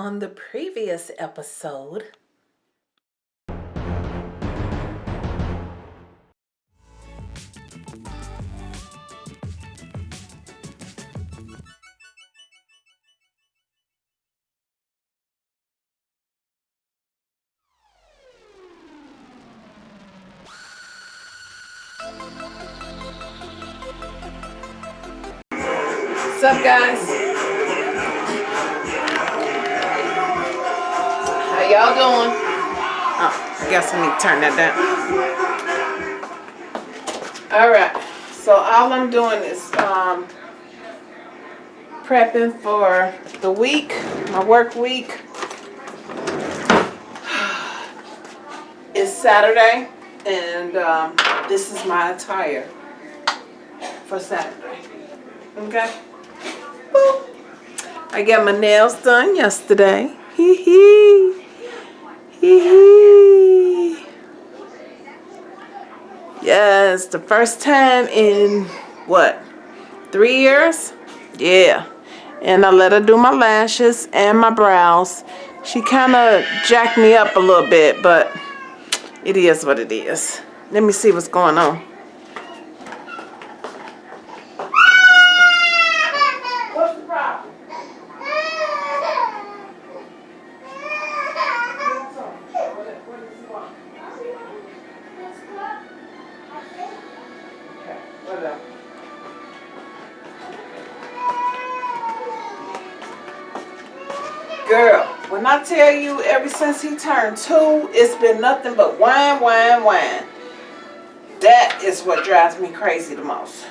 On the previous episode, turn that down. All right. So all I'm doing is um, prepping for the week, my work week. It's Saturday, and um, this is my attire for Saturday. Okay. Boop. I got my nails done yesterday. Hee hee. Hee hee. Yes, the first time in what? Three years? Yeah. And I let her do my lashes and my brows. She kind of jacked me up a little bit, but it is what it is. Let me see what's going on. I tell you ever since he turned two, it's been nothing but whine, whine, whine. That is what drives me crazy the most.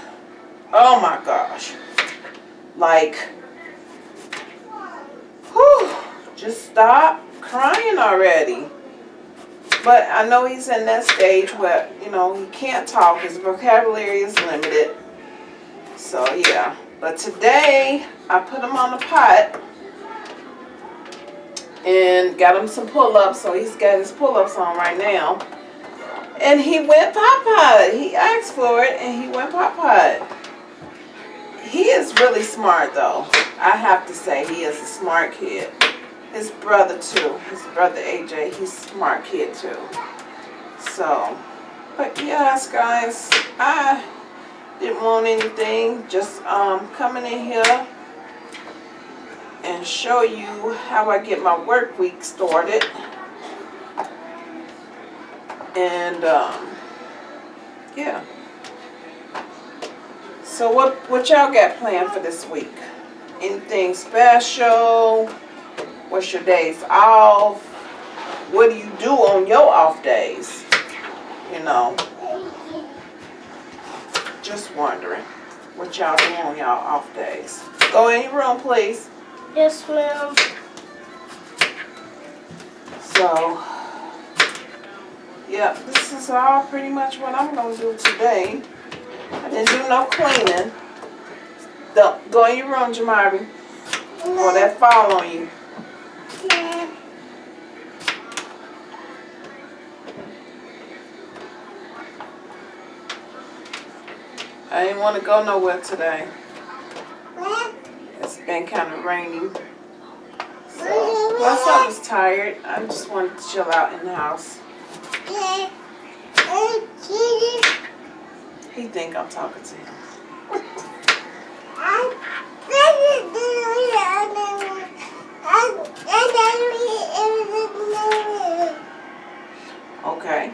Oh my gosh. Like, whew, just stop crying already. But I know he's in that stage where, you know, he can't talk. His vocabulary is limited. So, yeah. But today, I put him on the pot and got him some pull-ups. So, he's got his pull-ups on right now. And he went pop-pot. He asked for it and he went pop-pot. He is really smart, though. I have to say, he is a smart kid. His brother, too. His brother, AJ, he's a smart kid, too. So, but yes, guys, I didn't want anything. Just um, coming in here and show you how I get my work week started. And, um, yeah. So what, what y'all got planned for this week? Anything special? What's your days off? What do you do on your off days? You know. Just wondering what y'all do on y'all off days. Go in your room, please. Yes, ma'am. So, yep, this is all pretty much what I'm gonna do today. I didn't do no cleaning. Don't go in your room, Jamari, or that fall on you. I didn't want to go nowhere today. Been kind of rainy. So, plus I was tired. I just wanted to chill out in the house. He think I'm talking to him. Okay.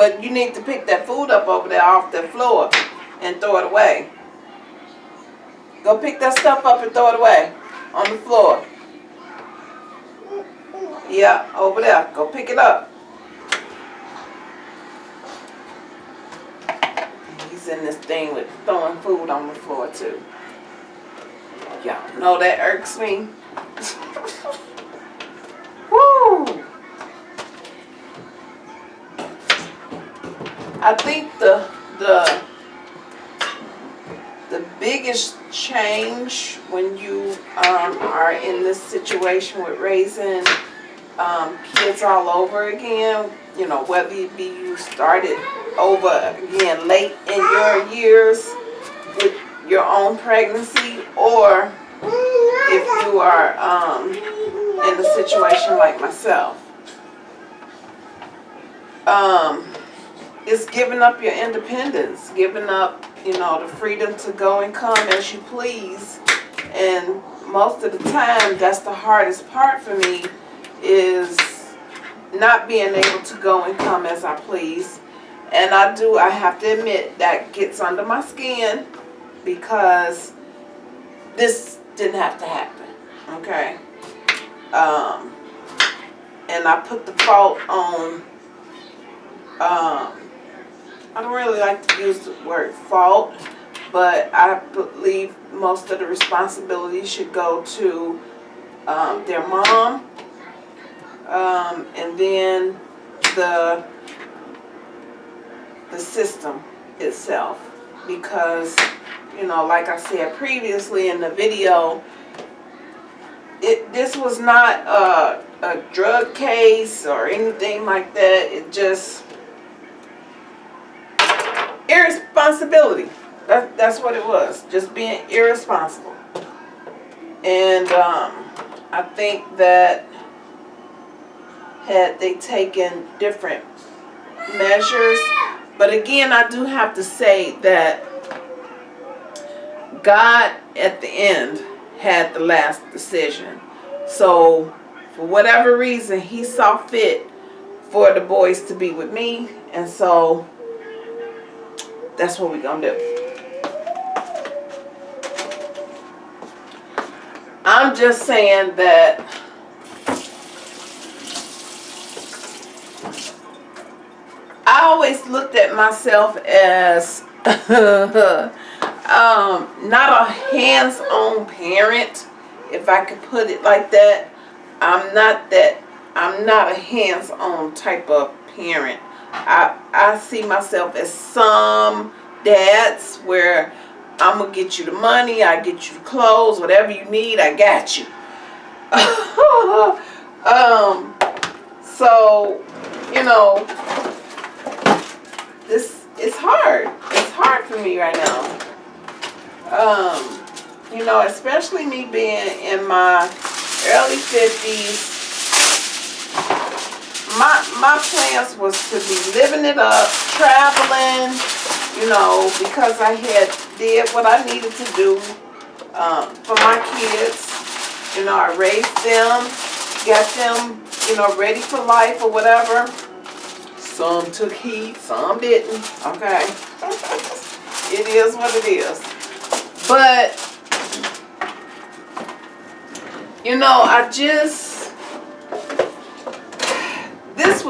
But you need to pick that food up over there off the floor and throw it away. Go pick that stuff up and throw it away on the floor. Yeah, over there. Go pick it up. He's in this thing with throwing food on the floor too. Y'all know that irks me. I think the the the biggest change when you um, are in this situation with raising um, kids all over again, you know, whether it be you started over again late in your years with your own pregnancy or if you are um, in a situation like myself. Um, it's giving up your independence, giving up, you know, the freedom to go and come as you please. And most of the time, that's the hardest part for me is not being able to go and come as I please. And I do, I have to admit, that gets under my skin because this didn't have to happen, okay? Um, and I put the fault on, um, really like to use the word fault, but I believe most of the responsibility should go to um, their mom um, and then the the system itself. Because you know like I said previously in the video it this was not a, a drug case or anything like that. It just irresponsibility that, that's what it was just being irresponsible and um, I think that had they taken different measures but again, I do have to say that God at the end had the last decision. So for whatever reason, he saw fit for the boys to be with me. And so that's what going to do. I'm just saying that I always looked at myself as um, not a hands-on parent, if I could put it like that. I'm not that, I'm not a hands-on type of parent. I, I see myself as some dads where I'm going to get you the money, I get you the clothes, whatever you need, I got you. um, so, you know, this it's hard. It's hard for me right now. Um, you know, especially me being in my early 50s. My, my plans was to be living it up, traveling, you know, because I had did what I needed to do um, for my kids. You know, I raised them, got them, you know, ready for life or whatever. Some took heed, some didn't. Okay. it is what it is. But, you know, I just,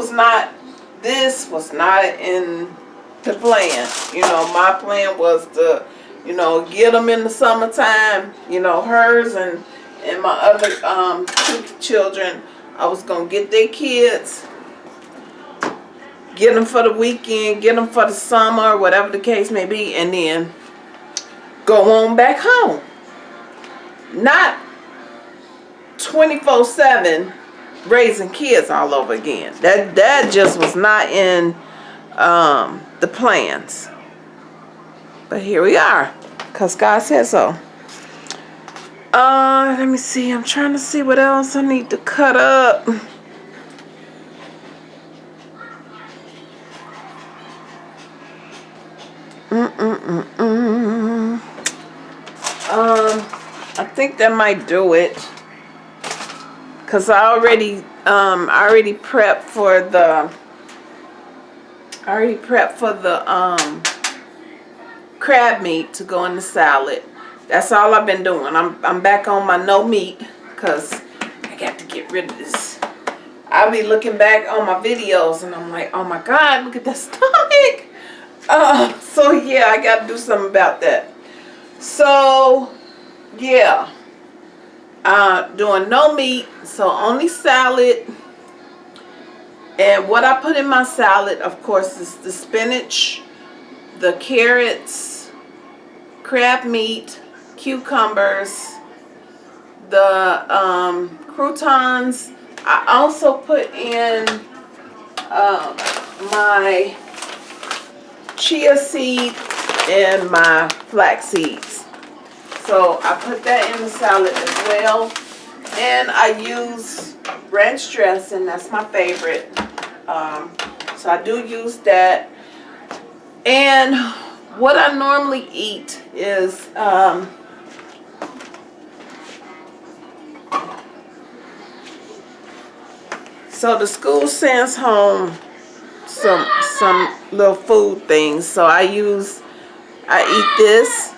was not, this was not in the plan. You know, my plan was to, you know, get them in the summertime, you know, hers and, and my other um, two children. I was going to get their kids get them for the weekend, get them for the summer, whatever the case may be, and then go on back home. Not 24-7 raising kids all over again. That, that just was not in um, the plans. But here we are, because God said so. Uh, let me see. I'm trying to see what else I need to cut up. Mm-mm-mm-mm. Um, I think that might do it. Cause I already, um, I already prepped for the, I already prepped for the, um, crab meat to go in the salad. That's all I've been doing. I'm, I'm back on my no meat because I got to get rid of this. I'll be looking back on my videos and I'm like, oh my God, look at that stomach. Uh, so yeah, I got to do something about that. So, yeah. Uh, doing no meat, so only salad. And what I put in my salad, of course, is the spinach, the carrots, crab meat, cucumbers, the um, croutons. I also put in uh, my chia seed and my flax seeds. So I put that in the salad as well. And I use ranch dressing, that's my favorite. Um, so I do use that. And what I normally eat is um, so the school sends home some some little food things. So I use I eat this,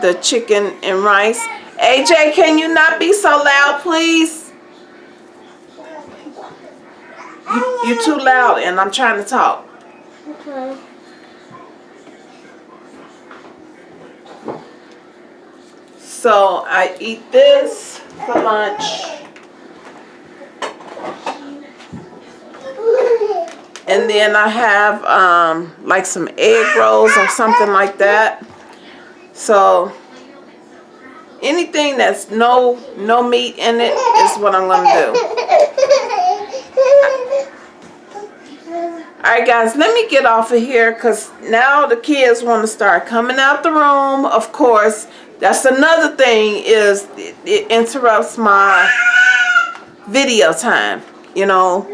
the chicken and rice. AJ, can you not be so loud, please? You, you're too loud and I'm trying to talk. Okay. So I eat this for lunch. And then I have um, like some egg rolls or something like that. So anything that's no no meat in it is what I'm gonna do. Alright guys, let me get off of here because now the kids want to start coming out the room. Of course, that's another thing is it, it interrupts my video time, you know.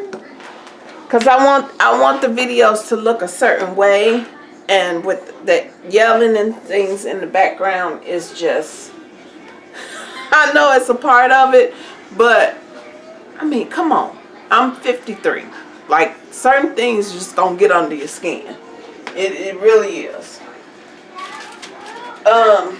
Cause I want I want the videos to look a certain way and with the yelling and things in the background is just I know it's a part of it, but I mean, come on. I'm 53. Like certain things just don't get under your skin. It it really is. Um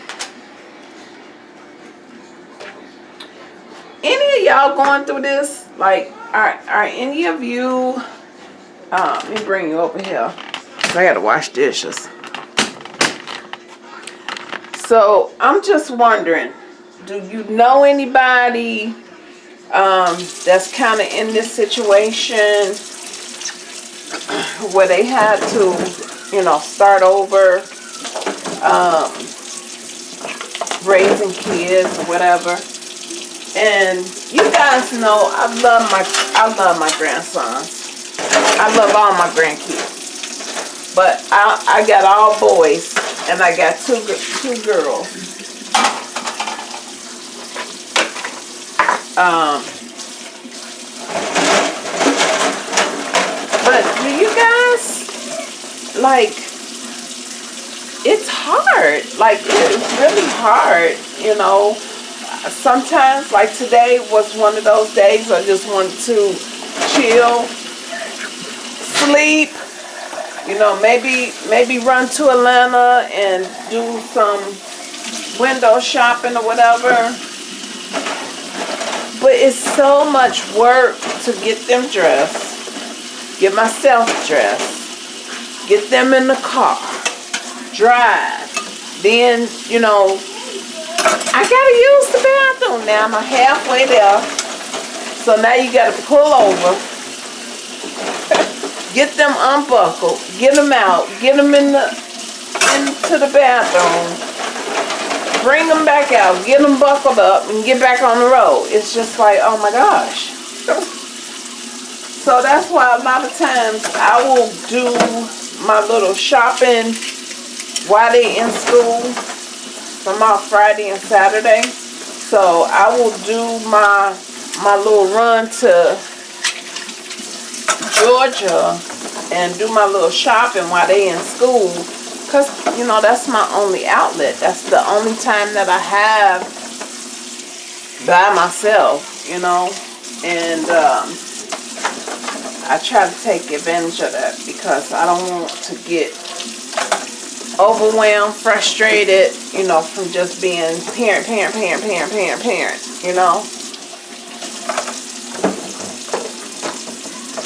any of y'all going through this? Like are are any of you uh, let me bring you over here. I gotta wash dishes. So I'm just wondering, do you know anybody um, that's kind of in this situation where they had to, you know, start over, um, raising kids or whatever? And you guys know I love my I love my grandsons. I love all my grandkids. But I, I got all boys and I got two, two girls. Um, but do you guys, like, it's hard. Like, it's really hard, you know. Sometimes, like today was one of those days I just wanted to chill sleep. You know, maybe maybe run to Atlanta and do some window shopping or whatever. But it's so much work to get them dressed, get myself dressed, get them in the car, drive. Then, you know, I gotta use the bathroom now. I'm halfway there. So now you gotta pull over Get them unbuckled. Get them out. Get them in the into the bathroom. Bring them back out. Get them buckled up and get back on the road. It's just like, oh my gosh. so that's why a lot of times I will do my little shopping while they in school. I'm off Friday and Saturday. So I will do my my little run to Georgia and do my little shopping while they in school. Because you know that's my only outlet. That's the only time that I have by myself you know? And um, I try to take advantage of that because I don't want to get overwhelmed frustrated you know from just being parent parent parent parent parent parent you know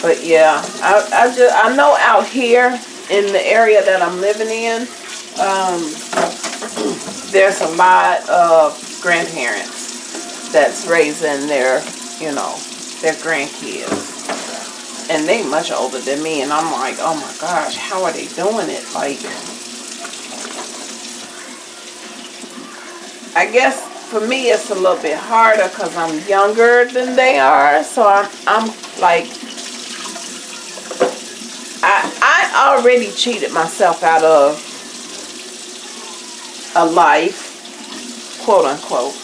But yeah, I, I just I know out here in the area that I'm living in, um, there's a lot of grandparents that's raising their, you know, their grandkids. And they much older than me, and I'm like, oh my gosh, how are they doing it? Like, I guess for me it's a little bit harder because I'm younger than they are, so I'm, I'm like already cheated myself out of a life, quote unquote,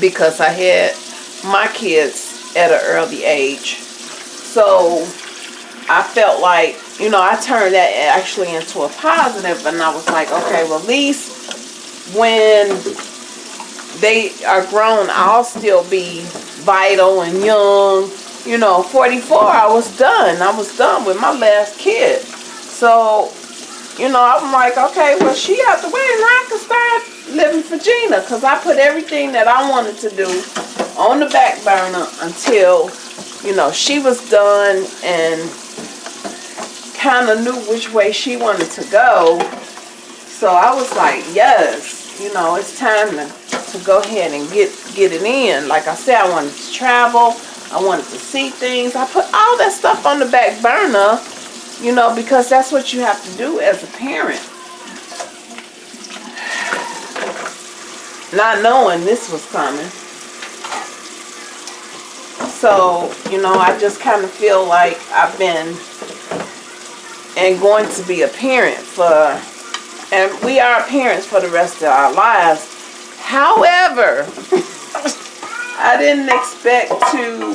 because I had my kids at an early age. So I felt like, you know, I turned that actually into a positive and I was like, okay, well at least when they are grown, I'll still be vital and young. You know, 44, I was done. I was done with my last kid. So, you know, I'm like, okay, well, she out the way and I can start living for Gina because I put everything that I wanted to do on the back burner until, you know, she was done and kind of knew which way she wanted to go. So I was like, yes, you know, it's time to to go ahead and get get it in. Like I said, I wanted to travel. I wanted to see things. I put all that stuff on the back burner, you know, because that's what you have to do as a parent. Not knowing this was coming. So, you know, I just kind of feel like I've been and going to be a parent for, and we are parents for the rest of our lives However, I didn't expect to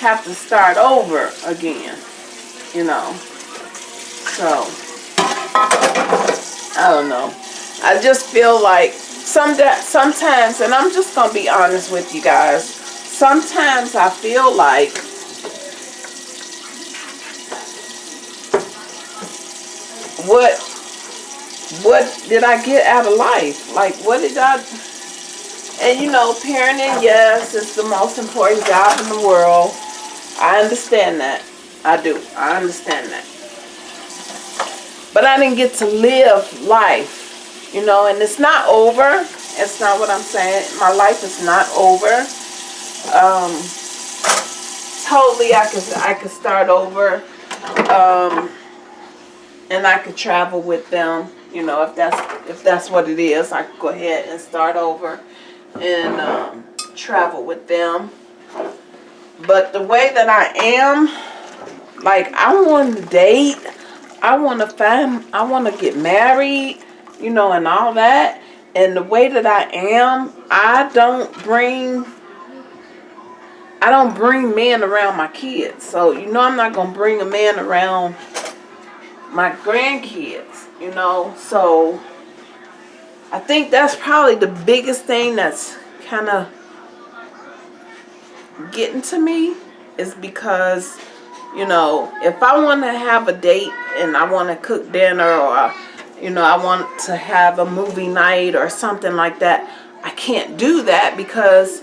have to start over again, you know. So, I don't know. I just feel like some sometimes, and I'm just going to be honest with you guys, sometimes I feel like what what did I get out of life? Like, what did I... And, you know, parenting, yes, it's the most important job in the world. I understand that. I do. I understand that. But I didn't get to live life, you know, and it's not over. It's not what I'm saying. My life is not over. Um, totally, I could, I could start over. Um, and I could travel with them you know, if that's if that's what it is, I could go ahead and start over and um, travel with them. But the way that I am, like I want to date, I want to find, I want to get married, you know, and all that. And the way that I am, I don't bring, I don't bring men around my kids. So, you know, I'm not going to bring a man around my grandkids you know so I think that's probably the biggest thing that's kind of getting to me is because you know if I want to have a date and I want to cook dinner or you know I want to have a movie night or something like that I can't do that because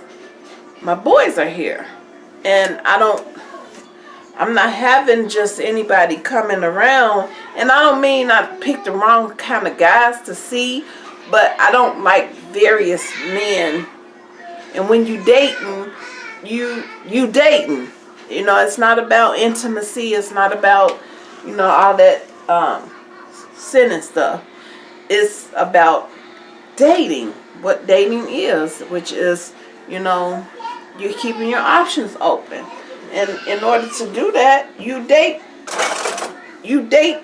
my boys are here and I don't I'm not having just anybody coming around. And I don't mean I picked the wrong kind of guys to see. But I don't like various men. And when you dating, you you dating. You know, it's not about intimacy. It's not about, you know, all that um, sin and stuff. It's about dating. What dating is. Which is, you know, you're keeping your options open. And in order to do that, you date, you date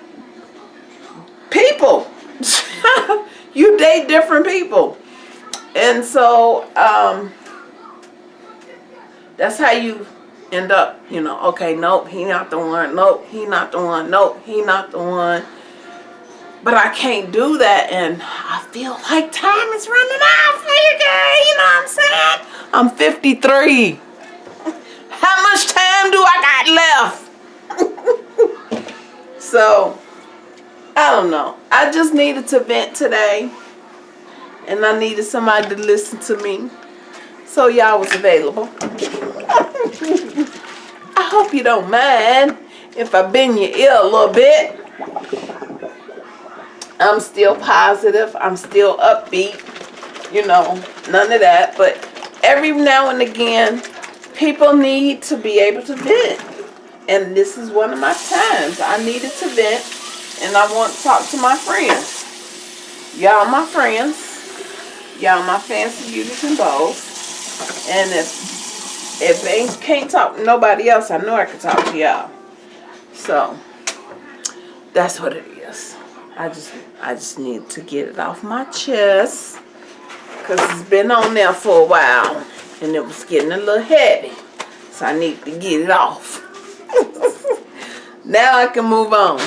people. you date different people. And so, um, that's how you end up, you know, okay, nope, he not the one, nope, he not the one, nope, he not the one. But I can't do that and I feel like time is running out for you guys, you know what I'm saying? I'm 53. How much time do I got left? so, I don't know. I just needed to vent today. And I needed somebody to listen to me. So y'all was available. I hope you don't mind if I bend your ear a little bit. I'm still positive. I'm still upbeat. You know, none of that. But every now and again, people need to be able to vent. And this is one of my times. I needed to vent and I want to talk to my friends. Y'all my friends. Y'all my fancy beauties and bows. And if if they can't talk to nobody else, I know I can talk to y'all. So, that's what it is. I just I just need to get it off my chest because it's been on there for a while and it was getting a little heavy. So I need to get it off. now I can move on.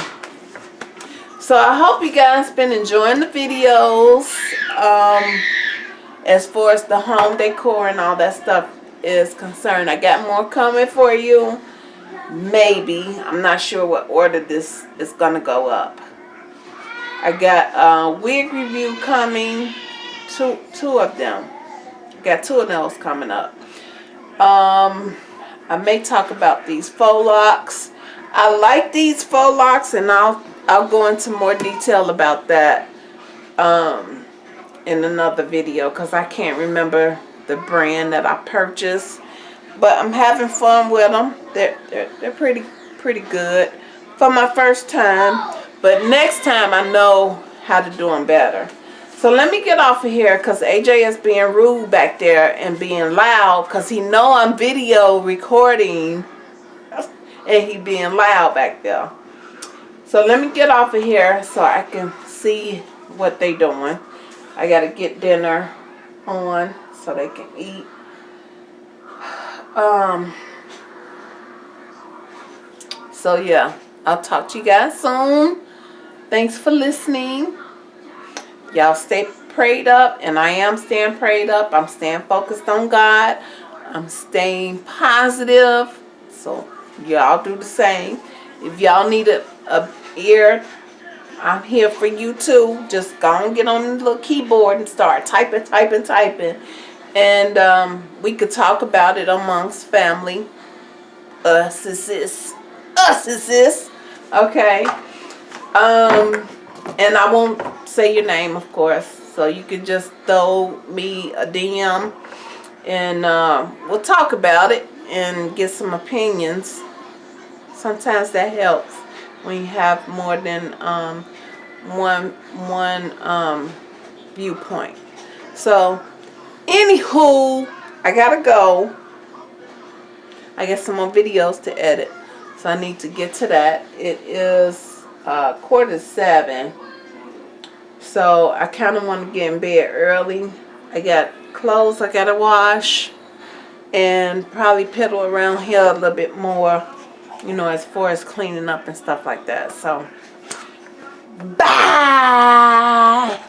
So I hope you guys been enjoying the videos. Um, as far as the home decor and all that stuff is concerned. I got more coming for you. Maybe. I'm not sure what order this is going to go up. I got a wig review coming. Two, two of them. Got two of those coming up. Um, I may talk about these faux locks. I like these faux locks and I'll I'll go into more detail about that um, in another video because I can't remember the brand that I purchased. But I'm having fun with them. They're, they're, they're pretty, pretty good for my first time. But next time I know how to do them better. So let me get off of here because AJ is being rude back there and being loud because he know I'm video recording and he being loud back there. So let me get off of here so I can see what they doing. I got to get dinner on so they can eat. Um. So yeah, I'll talk to you guys soon. Thanks for listening. Y'all stay prayed up, and I am staying prayed up. I'm staying focused on God. I'm staying positive. So y'all do the same. If y'all need a, a ear, I'm here for you too. Just go and get on the little keyboard and start typing, typing, typing. And um, we could talk about it amongst family. Us is this. Us is this. Okay. Um, and I won't say your name, of course. So you could just throw me a DM and uh, we'll talk about it and get some opinions. Sometimes that helps when you have more than um, one one um, viewpoint. So, anywho, I gotta go. I got some more videos to edit, so I need to get to that. It is uh, quarter seven. So I kind of want to get in bed early. I got clothes I got to wash and probably pedal around here a little bit more, you know, as far as cleaning up and stuff like that. So, bye!